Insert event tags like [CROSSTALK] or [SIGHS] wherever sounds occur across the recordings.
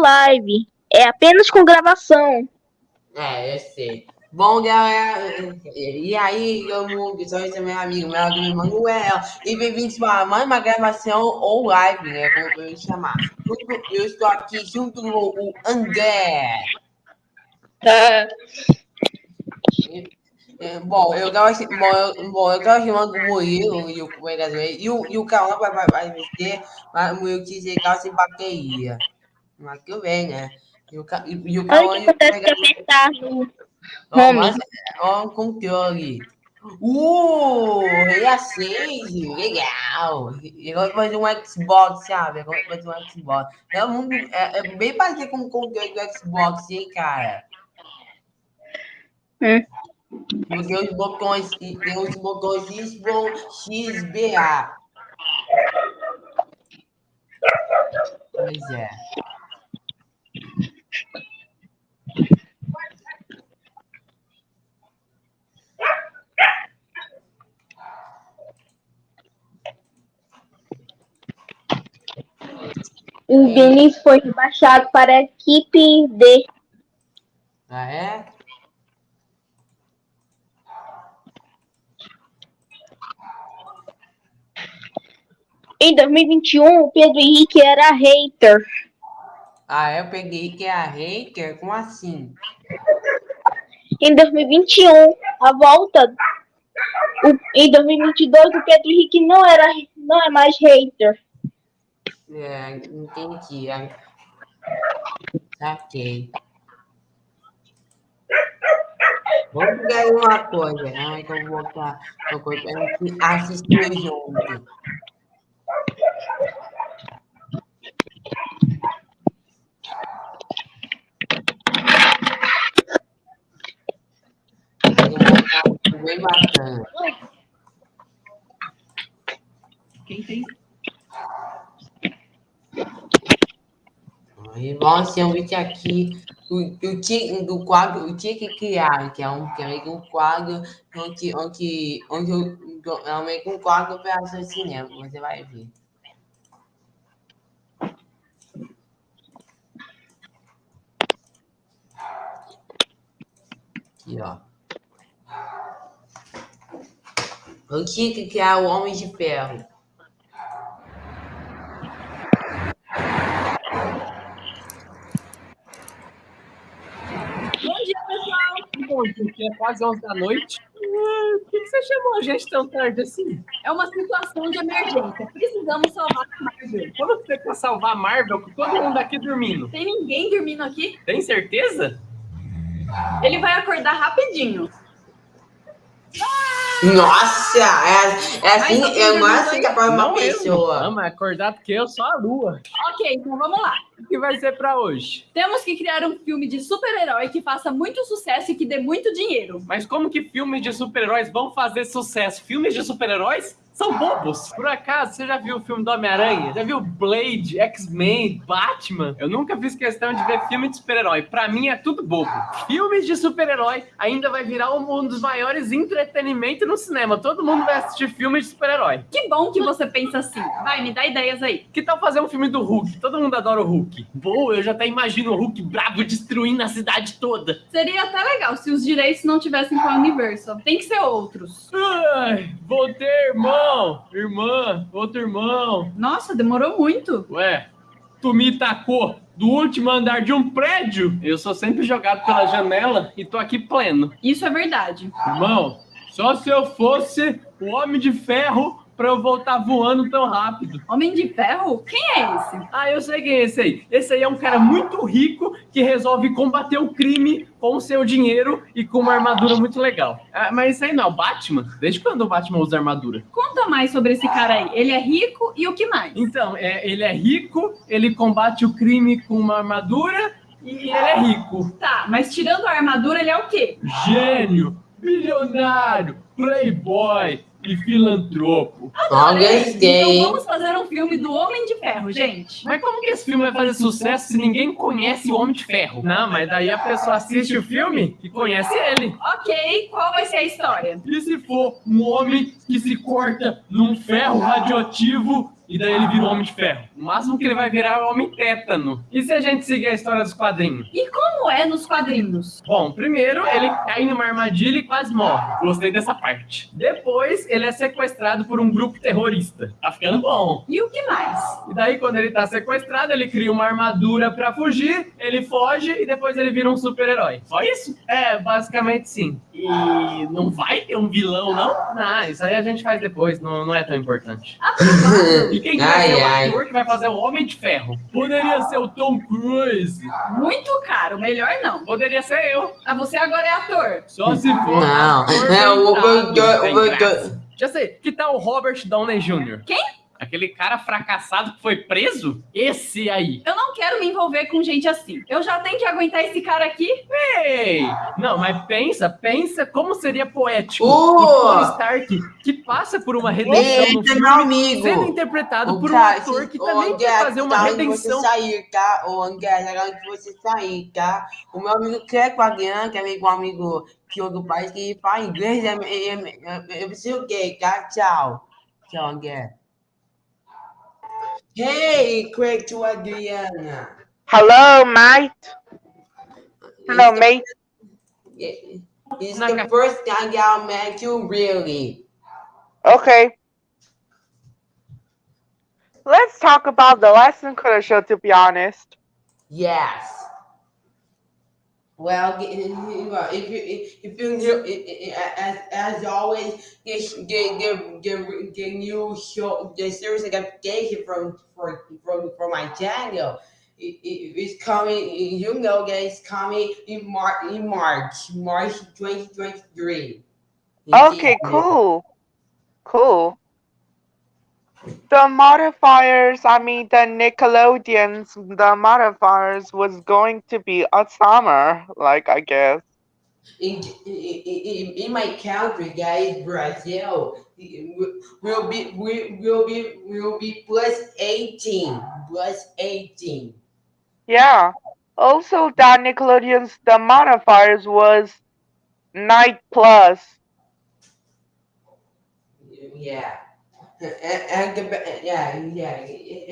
live. É apenas com gravação. É, eu sei. Bom, galera, e aí, eu sou esse meu amigo, meu amigo Manuel, e bem-vindos para mais uma gravação ou live, né, como eu chamar. Eu estou aqui junto com o André. Tá. [LAUGHS] É, bom, eu tava, bom, eu, bom, eu tava chamando o Murilo e o e o, e o Carlão vai, vai, vai meter, mas o Murilo quis chegar sem bateria. Mas tudo bem, né? E o, e, e o Carlão... Olha o que acontece apertar no home. Ó, o controle. Uh, Rei a 6, legal. Agora fazer um Xbox, sabe? Agora fazer um Xbox. É, um, é, é bem parecido com o controle do Xbox, hein, cara? Hum. Tem os botões, tem os botões XBA. Pois é. O Vinícius foi rebaixado para a equipe D. Ah, é? Em 2021, o Pedro Henrique era hater. Ah, eu peguei que é hater? Como assim? Em 2021, a volta. O, em 2022, o Pedro Henrique não, era, não é mais hater. É, entendi. Saquei. Vamos pegar uma coisa, né? Então, vou botar uma coisa pra gente assistir junto. Bem bacana. Quem tem? E vamos ser um vídeo aqui o, o tique, do quadro, o Tique Criar, que é um, que é um quadro onde, onde, onde eu, é meio que um quadro para cinema, você vai ver. Aqui, ó. O Tique Criar, o Homem de Ferro. bom, porque é quase 11 da noite. Por que, você chamou a gente tão tarde assim? É uma situação de emergência. Precisamos salvar a Marvel. Como você quer salvar a Marvel com todo mundo aqui dormindo? Tem ninguém dormindo aqui? Tem certeza? Ele vai acordar rapidinho. Nossa, é, é assim, é mais assim que é para uma pessoa. Não, mas acordar porque eu sou a lua. Ok, então vamos lá. Que vai ser para hoje? Temos que criar um filme de super-herói que faça muito sucesso e que dê muito dinheiro. Mas como que filmes de super-heróis vão fazer sucesso? Filmes de super-heróis são bobos. Por acaso, você já viu o filme do Homem-Aranha? Já viu Blade, X-Men, Batman? Eu nunca fiz questão de ver filme de super-herói. Pra mim é tudo bobo. Filmes de super-herói ainda vai virar um dos maiores entretenimentos no cinema. Todo mundo vai assistir filme de super-herói. Que bom que você pensa assim. Vai, me dá ideias aí. Que tal fazer um filme do Hulk? Todo mundo adora o Hulk. Boa, eu já até imagino o Hulk bravo destruindo a cidade toda. Seria até legal se os direitos não tivessem com a Universal. Tem que ser outros. Ai, vou ter, irmão, irmã, outro irmão. Nossa, demorou muito. Ué, tu me tacou do último andar de um prédio? Eu sou sempre jogado pela janela e tô aqui pleno. Isso é verdade. Irmão, só se eu fosse o Homem de Ferro pra eu voltar voando tão rápido. Homem de Ferro? Quem é esse? Ah, eu sei quem é esse aí. Esse aí é um cara muito rico que resolve combater o crime com o seu dinheiro e com uma armadura muito legal. Ah, mas isso aí não é o Batman? Desde quando o Batman usa armadura? Conta mais sobre esse cara aí. Ele é rico e o que mais? Então, é, ele é rico, ele combate o crime com uma armadura e ele é rico. Tá, mas tirando a armadura, ele é o quê? Gênio, bilionário, playboy, e filantropo. Talvez Então vamos fazer um filme do Homem de Ferro, gente. Mas como que esse filme vai fazer sucesso se ninguém conhece o Homem de Ferro? Não, mas daí a pessoa assiste o filme e conhece ele. Ok, qual vai ser a história? E se for um homem que se corta num ferro radioativo e daí ele vira o Homem de Ferro. O máximo que ele vai virar é o Homem Tétano. E se a gente seguir a história dos quadrinhos? E como é nos quadrinhos? Bom, primeiro ele cai numa armadilha e quase morre. Gostei dessa parte. Depois ele é sequestrado por um grupo terrorista. Tá ficando bom. E o que mais? E daí, quando ele tá sequestrado, ele cria uma armadura pra fugir, ele foge e depois ele vira um super-herói. Só isso? É, basicamente sim. E não vai ter um vilão, não? Não, isso aí a gente faz depois, não, não é tão importante. E quem que vai ser o ator que vai fazer o Homem de Ferro? Poderia ser o Tom Cruise. Muito caro, melhor não. Poderia ser eu. Ah, você agora é ator. Só se for. Não, ator é o. Já sei. Que tal o Robert Downey Jr.? Quem? Aquele cara fracassado que foi preso? Esse aí. Eu não quero me envolver com gente assim. Eu já tenho que aguentar esse cara aqui. Ei! Não, mas pensa, pensa como seria poético Oh! o Tony Stark que passa por uma redenção no Eita, filme, meu amigo. sendo interpretado Ô, por um ator que também quer fazer uma tá onde redenção. você sair, tá? Ô, André, tá onde você sair, tá? O meu amigo quer com a Guiana, que é meu amigo que é do país, que fala inglês, é, é, é, eu preciso o quê, tá? Tchau. Tchau, André. Hey, Craig to Adriana. Hello, mate. Hello, mate. It's Na the ca- first time I met you, really. Okay. Let's talk about the lesson color show, to be honest. Yes. Well, if you if you i- as as always, get get get get, get new show the series application from for from from my channel. It, it, it's coming. You know, guys, coming in March in March March twenty twenty three. Okay, cool. Cool. The modifiers, I mean, the Nickelodeons, the modifiers was going to be a summer, like, I guess. in, in, in, my country, guys, Brazil, will be will, be will be plus eighteen, plus eighteen. Yeah. Also, the Nickelodeons, the modifiers was night plus. Yeah. And, and the yeah yeah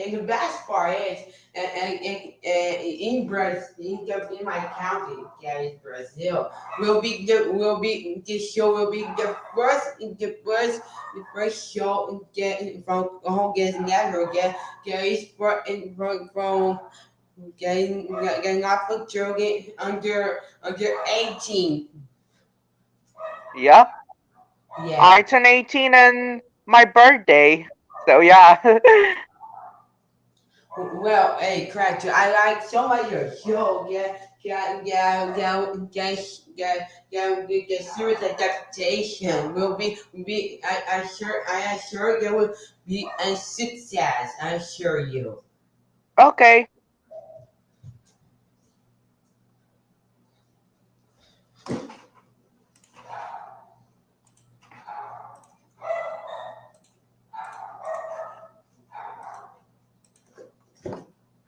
and the best part is and, and, and, and in Brazil in, in my county guys Brazil will be the will be the show will be the first the first the first show in get from home gets never get guys from from from getting getting off of children under under 18 Yep. yeah I turn 18 on my birthday. So, yeah. [LAUGHS] Well, hey, Craig, I like so much your show. Yeah, yeah, yeah, yeah, yeah, yeah, yeah. The, the series adaptation will be be. I, I sure, I assure there will be a success. I assure you. okay.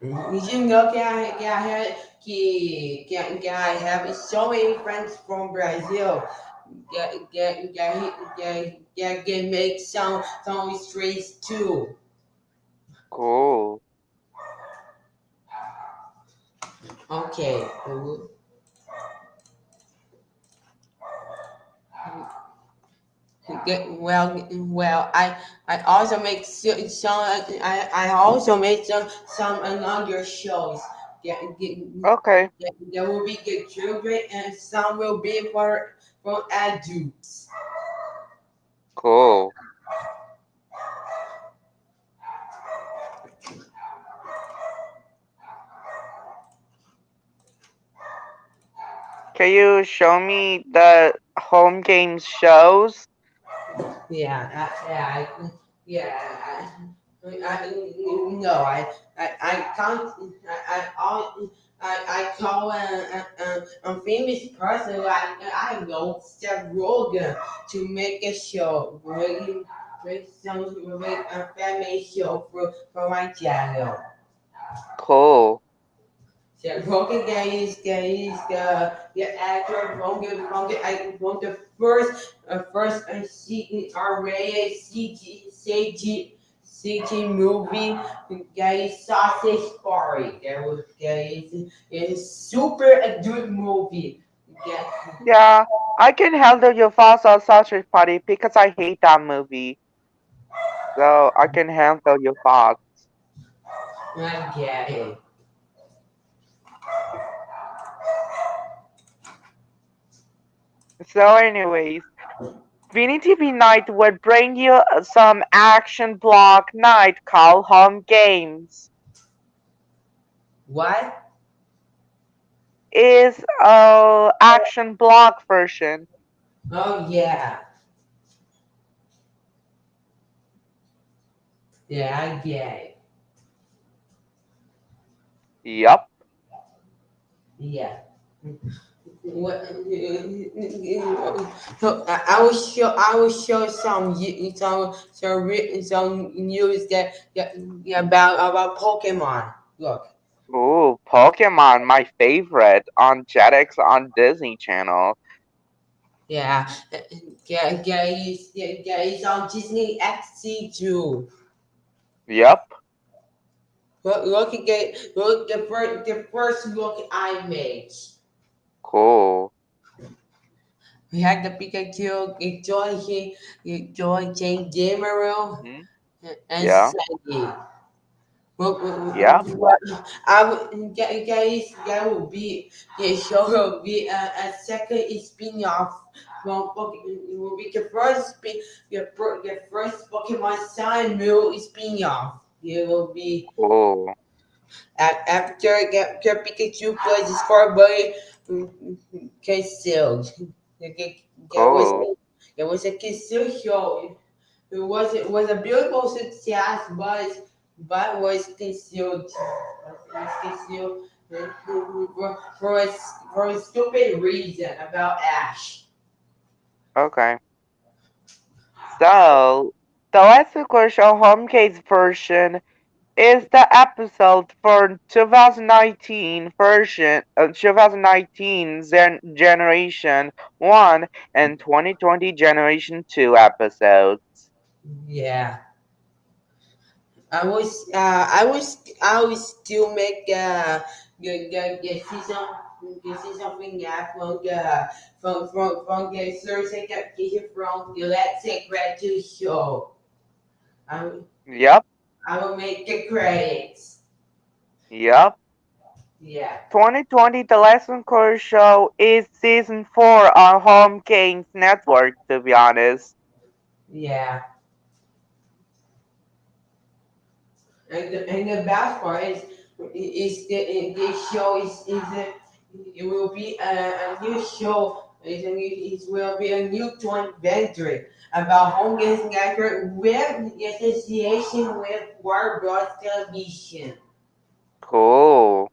Did you know that I, that I had que, que, that I have so many friends from Brazil that that that, that can make some some streets too. Cool. Okay. Get- Well, well, I I also make so- some. I I also make some some other shows. Yeah, Okay. there will be the children and some will be for for adults. Cool. Can you show me the home games shows? Yeah, I, yeah, I, yeah. I, I, no, I, I, I can't. I, I, I, I call a, a, a famous person like I know Seth Rogen to make a show, make, make some, make a family show for for my channel. Cool. Seth Rogen is is the the actor from the I the first uh, first uh, C R rated CG CG city movie is Sausage Party. That was is is super a good movie. Yeah. Yeah, I can handle your thoughts on Sausage Party because I hate that movie. So I can handle your thoughts. I get it. So, anyways, Vini TV Night would bring you some action block night call Home Games. What? Is a action block version. Oh yeah. Yeah, I get it. Yup. Yeah. What? So I will show. I will show some some some some news that, that about about Pokemon. Look. Ooh, Pokemon, my favorite on Jetix on Disney Channel. Yeah. Yeah. Yeah. It's, yeah, yeah, it's on Disney XD too. Yup. Look, look at the look the first the first look I made. Cool. We had the Pikachu, Joy, Joy Jane Gameril, Mhm. and Yeah. Sandy. Well, well, Yeah. I would guys that would be the show will be a, a second spin-off from Poke- it will be the first spin fir- the first Pokemon Sun Moon spin-off. It will be Cool. a- after get the Pikachu plays his boy concealed. There was there was a concealed show. It was it was a beautiful success, but but was concealed. Was concealed for, for, a, for a stupid reason about Ash. Okay. So, the Let's Go Show Home Case version is the episode for 2019 version, uh, 2019 gen- Generation 1 and 2020 Generation 2 episodes. Yeah. I was uh I was I was still make uh the the, the season the season finale from the from from from the Thursday application from the Let's Say Gratitude show. Will- Yep, I will make the credits. yep. Yeah. 2020 The Lesson Core Show is season 4 on Home Games Network, to be honest. Yeah. And the, and the best part is is the this show is is a, it will be a, a new show. It will be a new joint venture about home games network with the association with World. Television. Cool.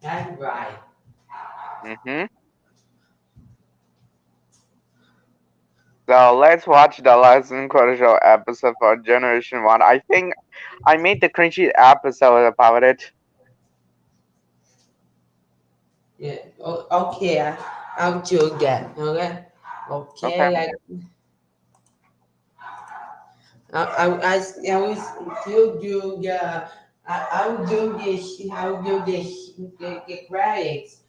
That's right. Mm-hmm. So let's watch the last Show episode for Generation 1. I think I made the cringy episode about it. Yeah. Okay. I, I'll do that. Okay. Okay. Okay. Like, I, I, I, still do the. I, I will do this. I will do this. The, credits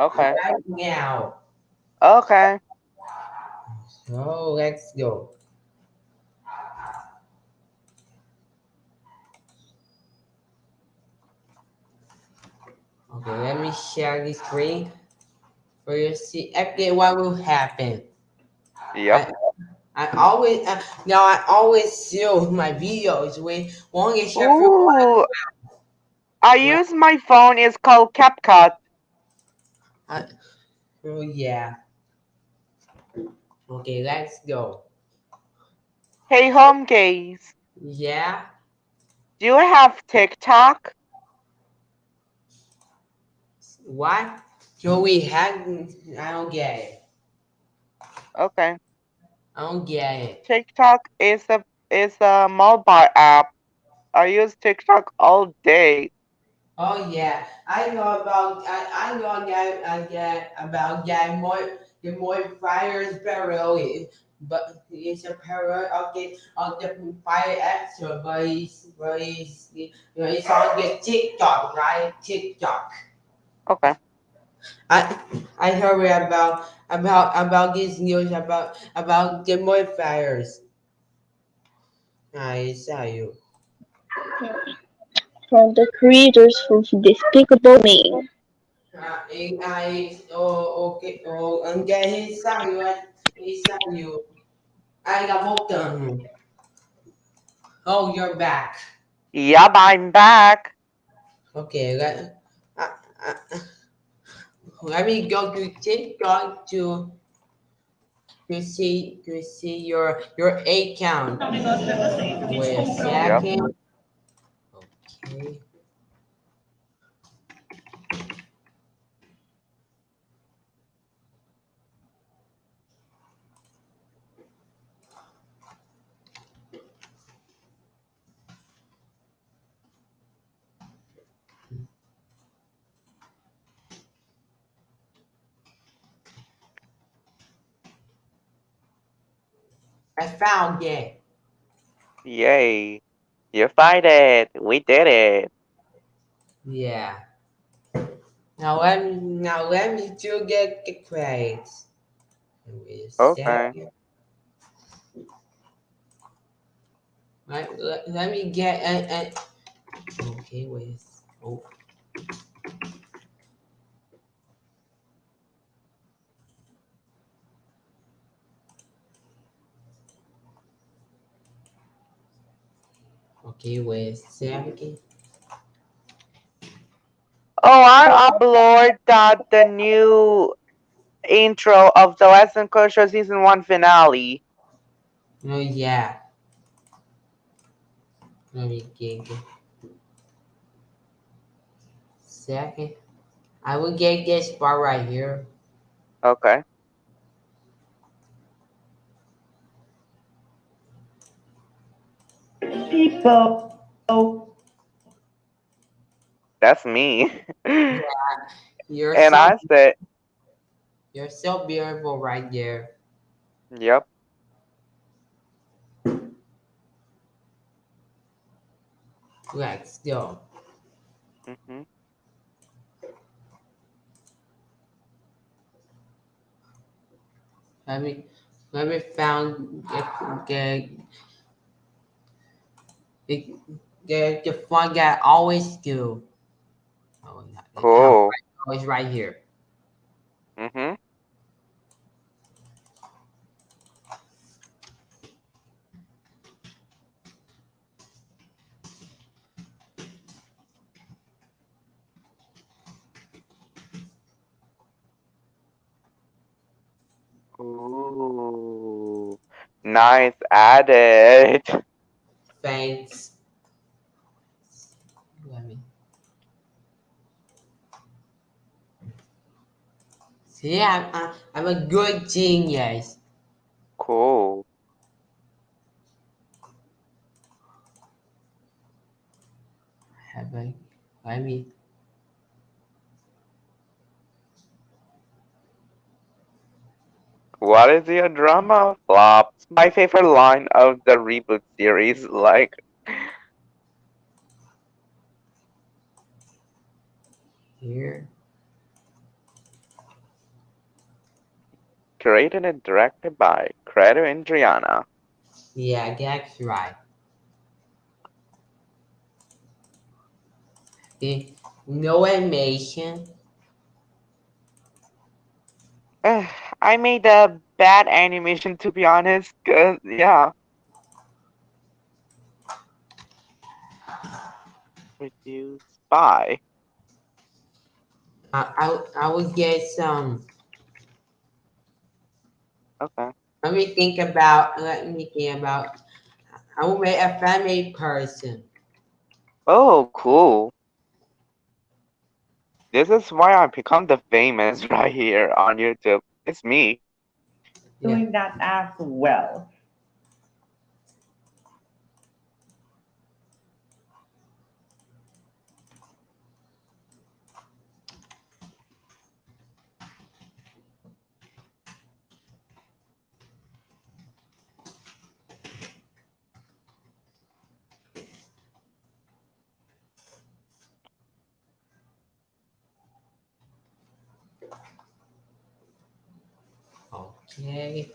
Okay. right now. Okay. So let's go. Okay, let me share the screen for you to see okay what will happen. Yep. I always uh, now I always seal my videos with one is Ooh. I use my phone. It's called CapCut. Oh yeah. Okay, let's go. Hey, home gaze. Yeah. Do you have TikTok? What? So we had I don't get it. Okay. I don't get it. TikTok is a is a mobile app. I use TikTok all day. Oh yeah, I know about I, I know that I get about that more the more fires barrel but it's a parrot of the of the fire actor, but he's but he's you know he's on the TikTok, right? TikTok. Okay. I I heard about about about this news about about the modifiers. I saw you. From the creators of Despicable Me. I, I oh okay oh anh nghe hay sao you anh hay sao you I got một tuần. Oh, you're back. Yep, I'm back. Okay, let, uh, Uh, let me go to TikTok to to see to see your your account. Wait a second. Okay. I found it. Yay. You find it. We did it. Yeah. Now let me now let me do get the crates. Okay. second. Let, let, let me get and and okay wait oh wait a Oh, I upload that the new intro of the Lesson Culture season one finale. oh yeah let me get second I will get this part right here Okay. People. Oh, That's me. you're and so, I said, you're so beautiful right there yep. let's go hmm Let me let me found the the the, the fun guy always do. Oh, yeah, it's Cool. Always right here. hmm Ooh. Nice added. [LAUGHS] Me. See, I'm, I'm, I'm a good genius. Cool. Have I? Let me. What is your drama? Flops. My favorite line of the reboot series. Like, Here. created and directed by Credo and Adriana. Yeah, that's right. The no animation. Ugh, [SIGHS] I made a bad animation to be honest. Cause yeah. Produced by. Uh, I I I will get some. Um, okay. Let me think about. Let me think about. I will make a family person. Oh, cool. This is why I become the famous [LAUGHS] right here on YouTube. It's me. Doing that as well. Okay.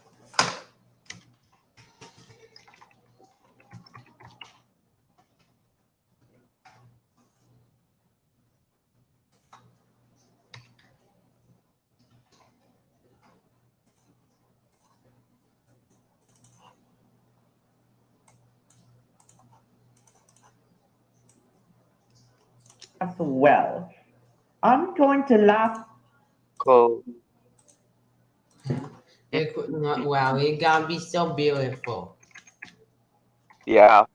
as well. I'm going to laugh Cool. It could not, wow, it gonna be so beautiful. Yeah.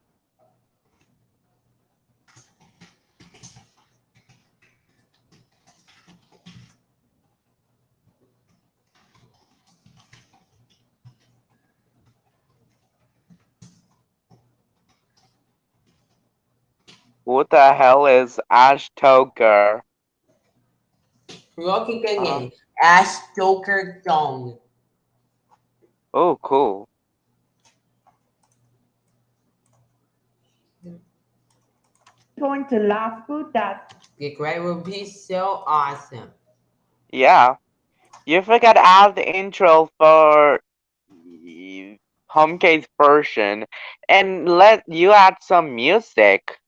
What the hell is Ashtoker? Look again. Uh-huh. Ash Joker song. Oh, cool. going to laugh with that. The grade will be so awesome. Yeah. You forgot to add the intro for y- Homecase version and let you add some music.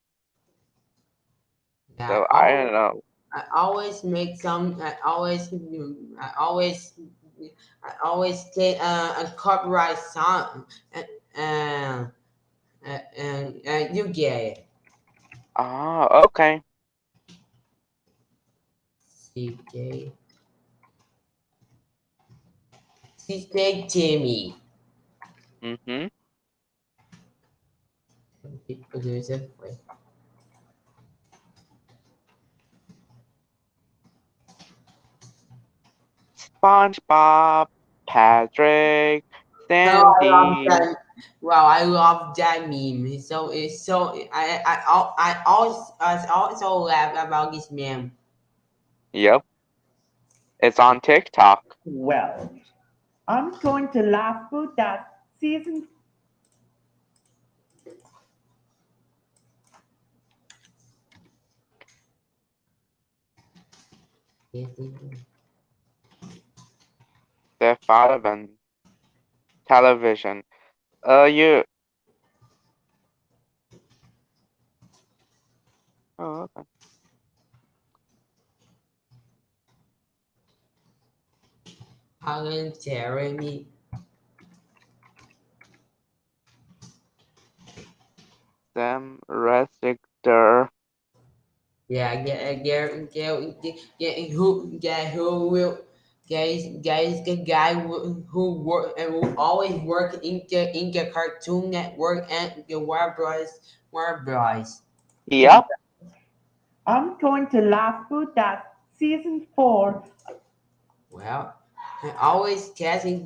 Yeah, So I always- don't know. I always make some. I always. I always. I always get uh, a copyright song, and and and, you get it. Ah, okay. CJ. CJ Jimmy. Mm-hmm. Producer. Wait. SpongeBob, Patrick, Oh, I Sandy. that. Wow, I love that meme. It's so it's so I I I I also I also laugh about this meme. Yep. It's on TikTok. Well, I'm going to laugh with that season The Fatherman television. Uh, you. Oh, okay. Alan Jeremy. Sam Restrictor. Yeah, yeah, yeah, yeah, yeah, yeah, who, yeah, who will, guys, guys, the guy who, who work and who always work in the in the Cartoon Network and the Warner Bros. Warner Bros. Yep. I'm going to laugh with that season four. Well, I always testing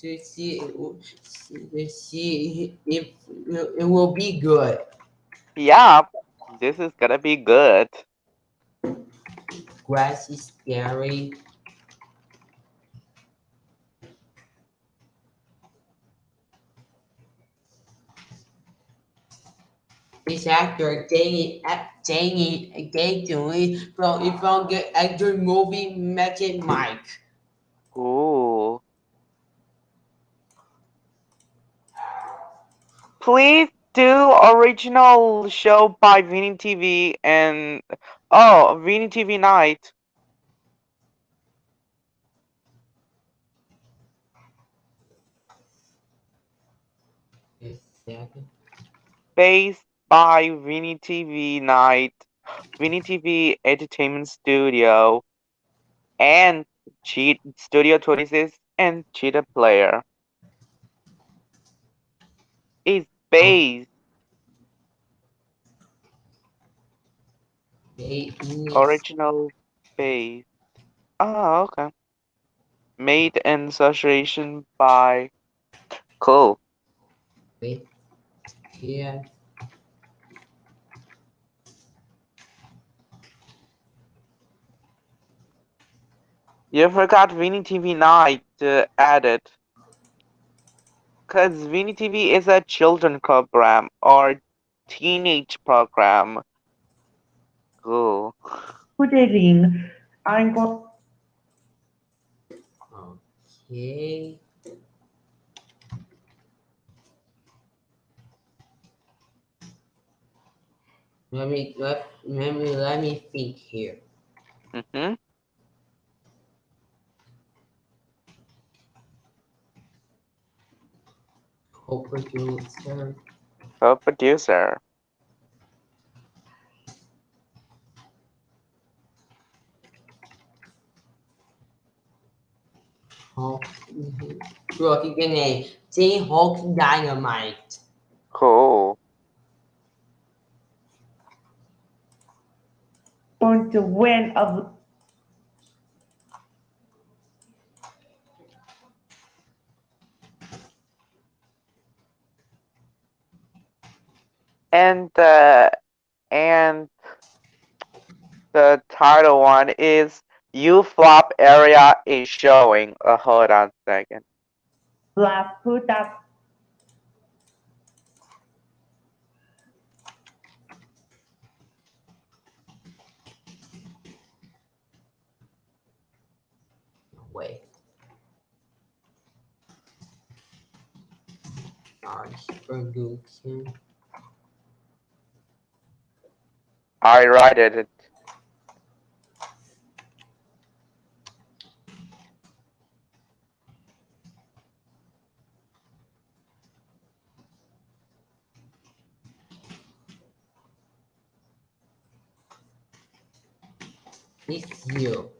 to see to see if it will be good. Yeah, This is gonna be good. Grass is scary. This actor Danny uh, Danny uh, Danny from if from the actor movie Magic Mike. Ooh. Please do original show by Vini TV and oh Vini TV Night. Based by Vini TV Night, Vini TV Entertainment Studio, and Cheat Studio 26 and Cheetah Player. It's based original based. Oh, okay. Made in association by Cool. wait here. You forgot Vini TV Night uh, added. Because Vini TV is a children program or teenage program. Cool. Good evening. I'm going. Okay. Let me let, let me let me think here. Mm-hmm. Co-producer. Co-producer. Hulk. Rồi cái cái này T Hulk Dynamite. Cool. Going to win of And the and the title one is U flop area is showing. Uh, hold on a second. Blast put that Wait. Arts production. I write it. It's you.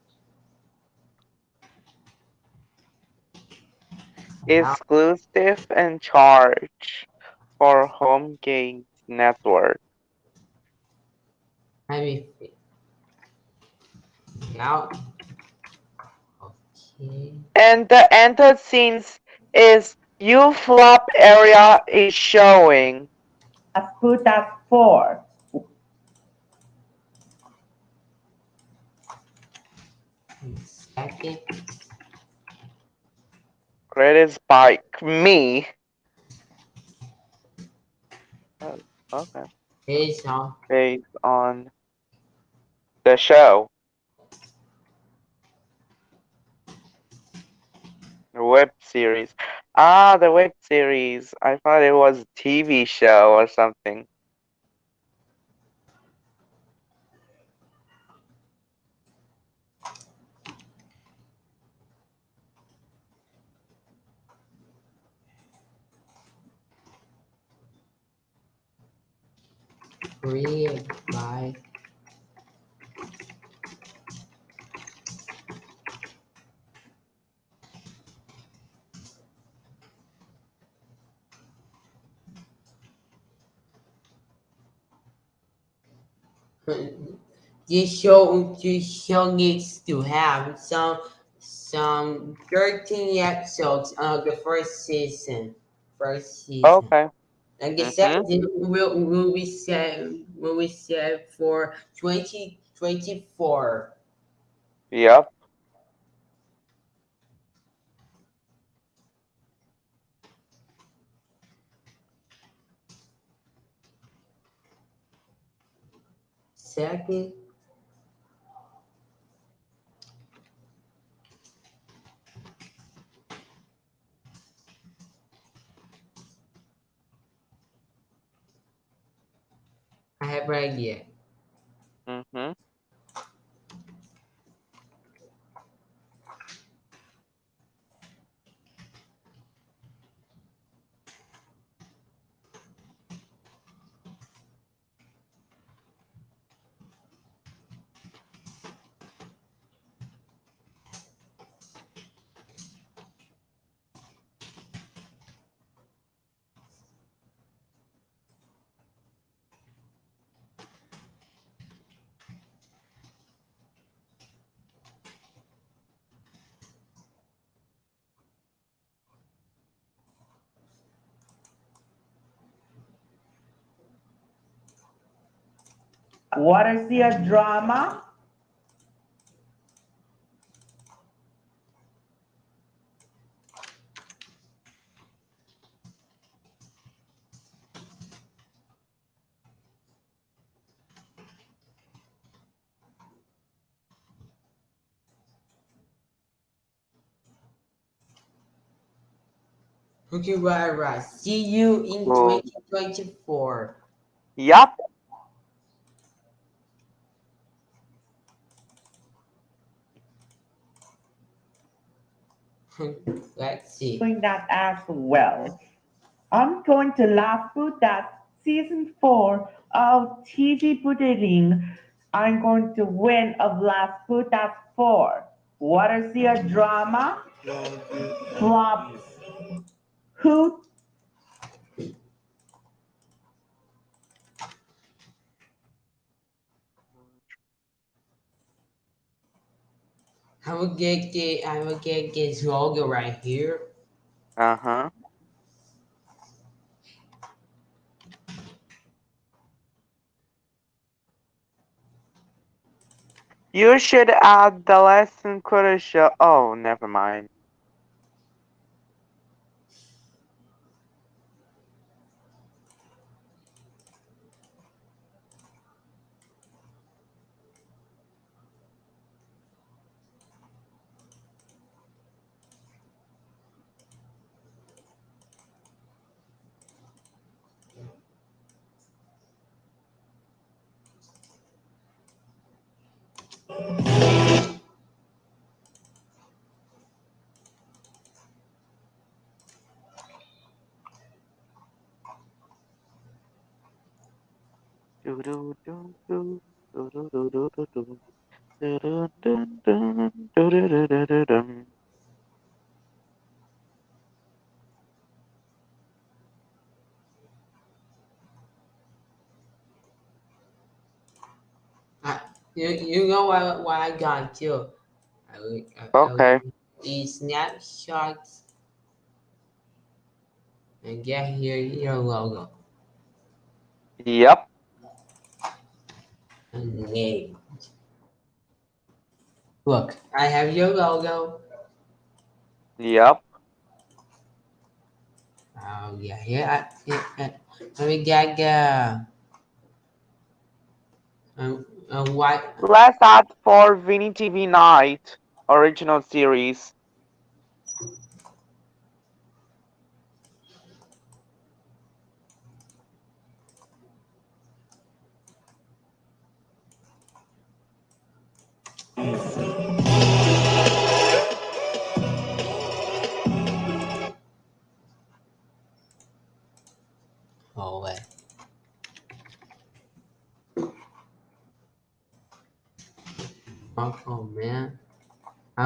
Exclusive and charge for home games network. Let me think. Now. Okay. And the enter scenes is U flop area is showing. I put that four. Second. Credits by me. Oh, okay. Based on Based on the show. The web series. Ah, the web series. I thought it was a TV show or something. by this show this show needs to have some some 13 episodes of the first season first season Okay. and the Mhm. second will will be set will be set for 2024 Yep. Second I have right yet. What is your drama? Okay, right, right. See you in 2024. Yup. [LAUGHS] Let's see. doing that as well. I'm going to laugh put that season four of TV Pudding. I'm going to win of laugh put that four. What is your drama? Flops. Who I will get the I will get this logo right here. Uh huh. You should add the lesson quarter. Oh, never mind. I, you you know what what I got too. I I, I Okay. these snapshots and get here your logo Yep. And name. Look, I have your logo. Yep. Oh yeah, yeah. I, yeah, uh, let me get uh, um, uh, white. Let's add for Vini TV Night original series.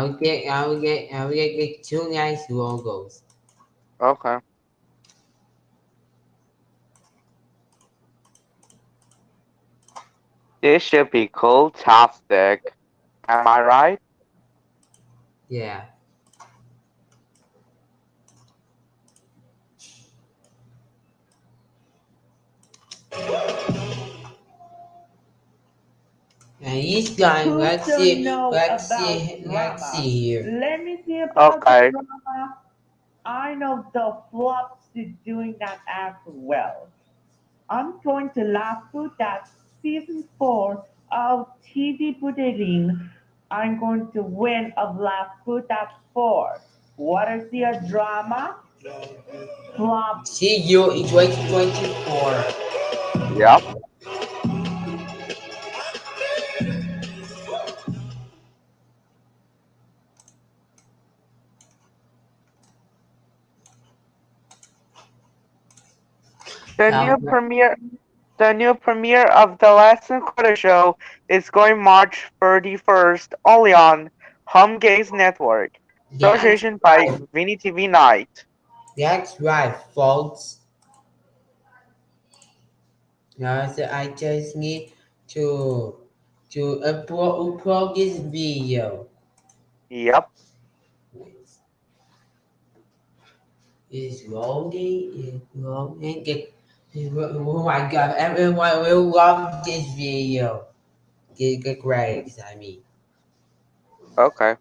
I'll get I'll get I'll get, get two nice logos. Okay. This should be cool tastic. Am I right? Yeah. And he's done. Who Let's don't see. Let's see. Let's see here. Let me see about Okay. the drama. I know the flops is doing that as well. I'm going to laugh put that season four of TV Pudding. I'm going to win of laugh put that four. What is your drama? Flop. See you in 2024. Yep. The new premiere the new premiere of the Last Quarter Show is going March 31st only on Home Games Network. Association by Vini TV Night. that's right, folks. Now so I just need to to upload, upload this video. Yep. It's loading. It's loading. Oh my god! Everyone will love this video. Get, get grades. I mean. Okay.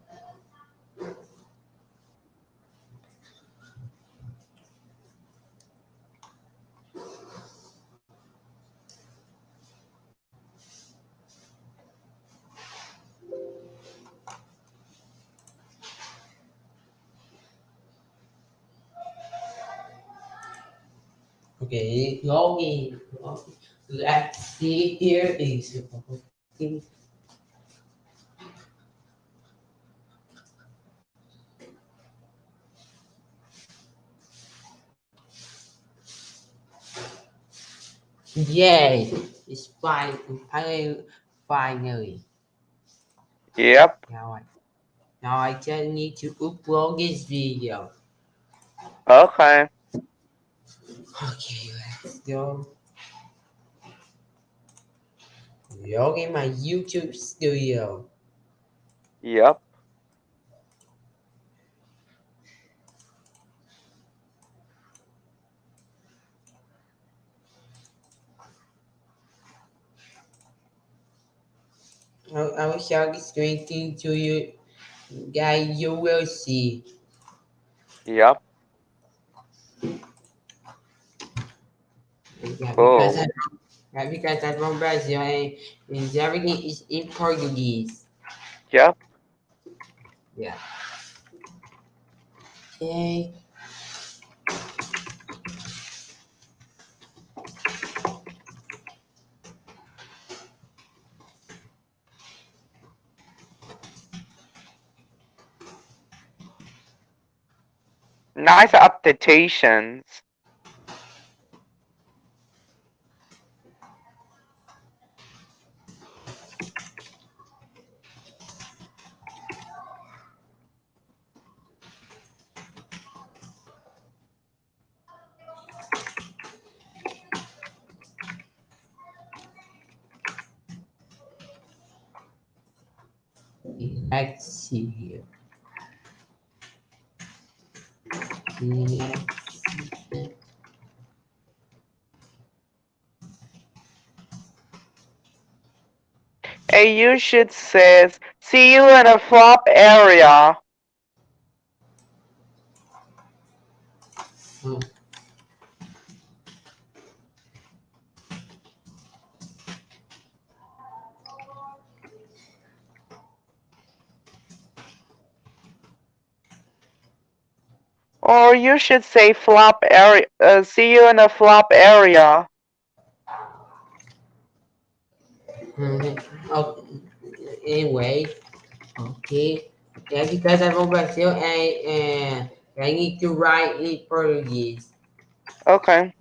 okay, longing, longing. Let's see, here is longing. Yay, it's fine. I finally. Yep. Now I, now I just need to upload this video. Okay. Okay, let's go. Log in my YouTube studio. Yep. I, I will show the screen thing to you guys. You will see. Yep. Yeah, Oh. because, I, yeah, because I'm from Brazil and, and everything is in Portuguese. Yep. Yeah. Okay. Nice updations. You should says, see you in a flop area. Hmm. Or you should say flop area, uh, see you in a flop area. Oh, anyway, okay. Yeah, because I'm from Brazil and, and I need to write in Portuguese. Okay.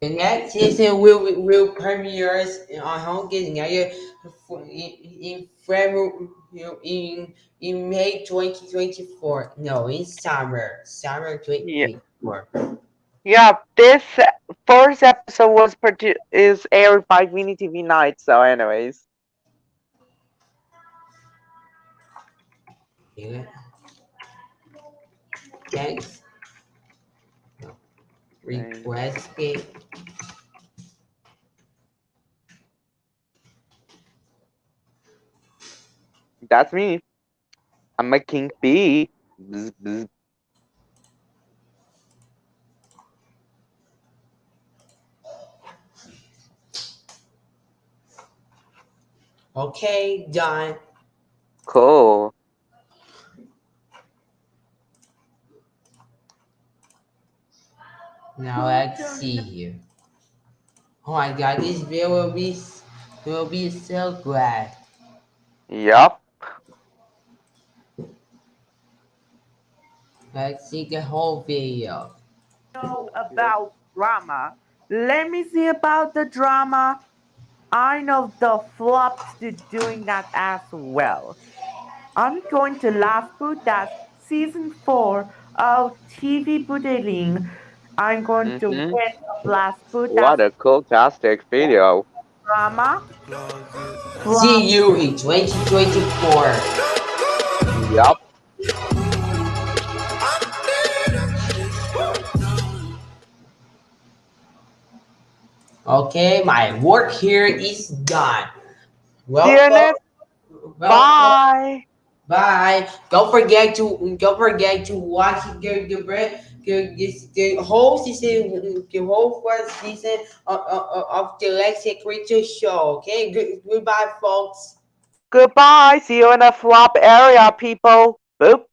The next season will will premiere on Home Getting in in February in in May 2024. No, in summer, summer 2024. Yeah, this first episode was produ- is aired by Vini TV Night. So, anyways, Yeah. Thanks. No. Request it. that's me. I'm a king bee. Bzz, bzz. Okay, done. Cool. Now let's see here. Oh my god, this video will be will be so glad. Yup. Let's see the whole video. know about drama. Let me see about the drama. I know the flops to doing that as well. I'm going to last put that season four of TV Budeling. I'm going to Mhm. win last put What a cool tastic video. drama. See you in 2024. Yup. Okay, my work here is done. Well, you next. Bye. Bye. Don't forget to don't forget to watch the the the, the, the whole season, the whole first season of, of, of the Lexi Creature Show. Okay, Good, goodbye, folks. Goodbye. See you in the flop area, people. Boop.